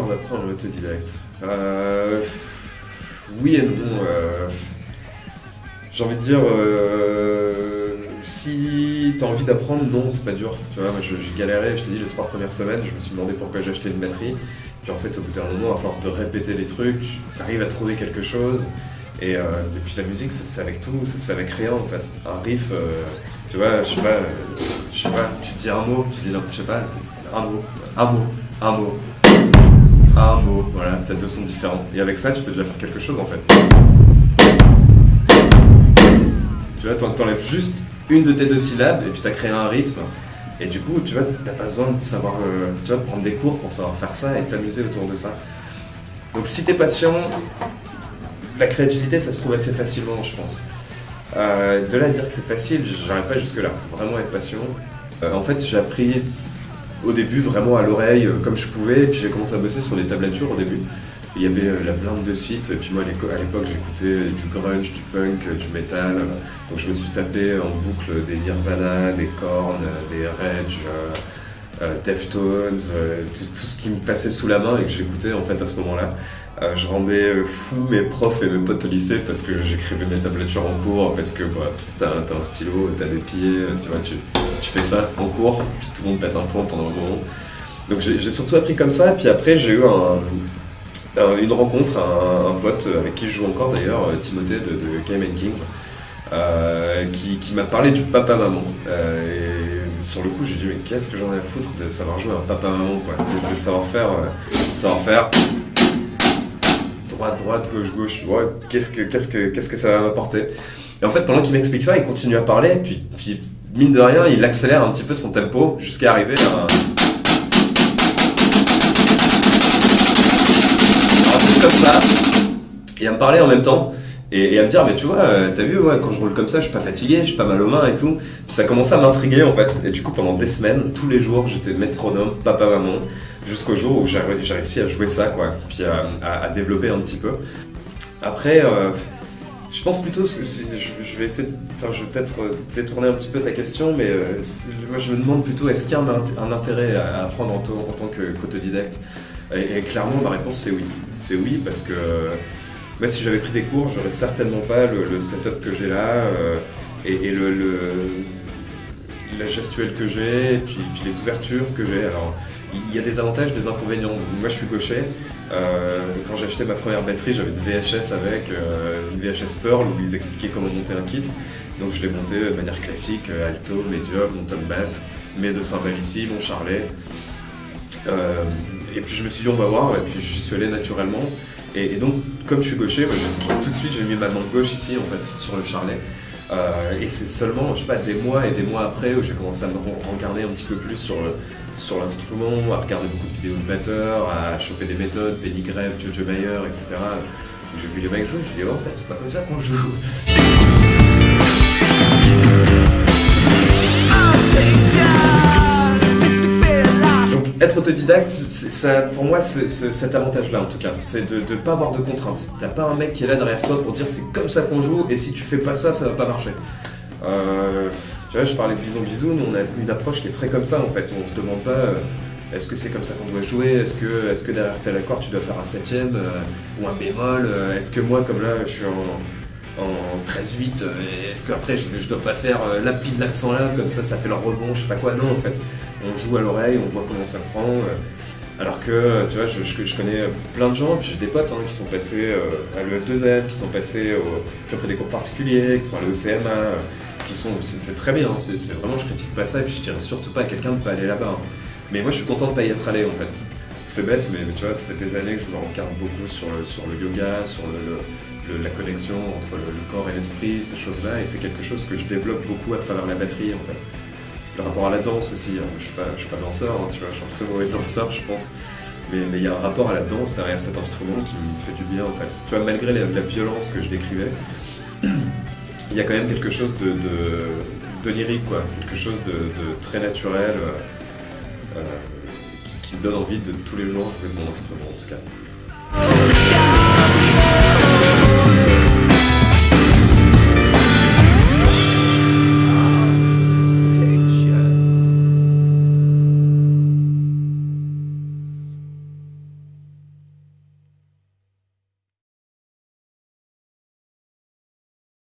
d'apprendre l'autodidacte euh, Oui et non. Euh, j'ai envie de dire, euh, si tu as envie d'apprendre, non, c'est pas dur. Tu vois, j'ai galéré, je t'ai dit, les trois premières semaines, je me suis demandé pourquoi j'ai acheté une batterie. Puis en fait, au bout d'un moment, à force de répéter les trucs, tu arrives à trouver quelque chose. Et, euh, puis la musique, ça se fait avec tout, ça se fait avec rien en fait. Un riff, tu vois, je sais pas, je sais pas, tu dis un mot, tu dis, je sais pas, un mot, un mot, un mot, un mot, voilà, t'as deux sons différents. Et avec ça, tu peux déjà faire quelque chose en fait. Tu vois, t'enlèves juste une de tes deux syllabes et puis t'as créé un rythme. Et du coup, tu vois, t'as pas besoin de savoir, euh, tu vois, de prendre des cours pour savoir faire ça et t'amuser autour de ça. Donc si t'es patient, la créativité, ça se trouve assez facilement, je pense. Euh, de là à dire que c'est facile, j'arrive pas jusque là. Faut vraiment être patient. Euh, en fait, j'ai appris au début vraiment à l'oreille comme je pouvais, et puis j'ai commencé à bosser sur les tablatures au début. Il y avait euh, la blinde de sites, et puis moi à l'époque j'écoutais du grunge, du punk, du metal, donc je me suis tapé en boucle des Nirvana, des Korn, des Rage, euh, Deftones, tout, ce qui me passait sous la main et que j'écoutais en fait à ce moment-là. je rendais fou mes profs et mes potes au lycée parce que j'écrivais mes tablatures en cours, parce que bah, t'as un stylo, t'as des pieds, tu vois, tu, fais ça en cours, puis tout le monde pète un plomb pendant un moment. Donc j'ai surtout appris comme ça, et puis après j'ai eu un, une rencontre, un, pote avec qui je joue encore d'ailleurs, euh, Timothée de, de Game Kings, euh, qui, m'a parlé du papa-maman. Euh, sur le coup, j'ai dit, mais qu'est-ce que j'en ai à foutre de savoir jouer un papa-maman, quoi, de, savoir faire, savoir faire droite, droite, gauche, gauche, qu'est-ce que, qu'est-ce que, ça va m'apporter. Et en fait, pendant qu'il m'explique ça, il continue à parler, puis, mine de rien, il accélère un petit peu son tempo jusqu'à arriver à un comme ça, et à me parler en même temps, et, à me dire, mais tu vois, euh, t'as vu, quand je roule comme ça, je suis pas fatigué, je suis pas mal aux mains et tout. Puis ça commençait à m'intriguer en fait. Et du coup, pendant des semaines, tous les jours, j'étais métronome, papa, maman, jusqu'au jour où j'ai réussi à jouer ça, quoi, puis à, développer un petit peu. Après, euh, je pense plutôt, je, vais essayer, enfin, je vais peut-être euh, détourner un petit peu ta question, mais moi je me demande plutôt, est-ce qu'il y a un, intérêt à apprendre en, en tant qu'autodidacte? Et, clairement, ma réponse c'est oui. C'est oui parce que moi, si j'avais pris des cours, j'aurais certainement pas le, setup que j'ai là euh, et, le, la gestuelle que j'ai, et puis, les ouvertures que j'ai. Alors, il y a des avantages, des inconvénients. Moi, je suis gaucher. Euh, quand j'ai acheté ma première batterie, j'avais une VHS avec euh, une VHS Pearl où ils expliquaient comment monter un kit. Donc, je l'ai monté de manière classique alto, medium, mon tom bass, mes deux cymbales ici, mon charlet et puis je me suis dit on va voir, et puis j'y suis allé naturellement. Et, donc comme je suis gaucher, tout de suite j'ai mis ma main gauche ici en fait, sur le charlet. Euh, et c'est seulement, je sais pas, des mois et des mois après où j'ai commencé à me regarder un petit peu plus sur sur l'instrument, à regarder beaucoup de vidéos de batteurs, à choper des méthodes, Benny Greb, Jojo Mayer, etc. J'ai vu les mecs jouer, je me dit oh, en fait c'est pas comme ça qu'on joue. Être autodidacte, ça, pour moi, cet avantage-là en tout cas, c'est de ne pas avoir de contraintes. T'as pas un mec qui est là derrière toi pour dire c'est comme ça qu'on joue et si tu fais pas ça, ça va pas marcher. Euh, tu vois, je parlais de Bison Bisou, on a une approche qui est très comme ça en fait. On se demande pas euh, est-ce que c'est comme ça qu'on doit jouer, est-ce que, est que derrière tel accord tu dois faire un septième euh, ou un bémol, est-ce que moi comme là je suis en, en 13-8, est-ce qu'après je, je dois pas faire la pile l'accent là, comme ça ça fait le rebond, je sais pas quoi, non en fait on joue à l'oreille, on voit comment ça prend. Euh. Alors que, tu vois, je, connais plein de gens, j'ai des potes hein, qui sont passés euh, à l'EF2M, qui sont passés, qui ont pris des cours particuliers, qui sont allés au CMA, euh, qui sont, c'est très bien, hein, c'est vraiment, je critique pas ça, et puis je dirais surtout pas à quelqu'un de pas aller là-bas. Hein. Mais moi, je suis content de pas y être allé, en fait. C'est bête, mais, tu vois, ça fait des années que je me regarde beaucoup sur le, yoga, sur la connexion entre le corps et l'esprit, ces choses-là, et c'est quelque chose que je développe beaucoup à travers la batterie, en fait le rapport à la danse aussi. Hein. Je pas, suis pas danseur, hein, tu vois, je suis un très mauvais danseur, je pense. Mais il y a un rapport à la danse derrière cet instrument qui me fait du bien en fait. Tu vois, malgré la, violence que je décrivais, il y a quand même quelque chose de, d'onirique, quoi, quelque chose de, très naturel euh, euh, qui, qui, me donne envie de tous les jours jouer de mon instrument en tout cas.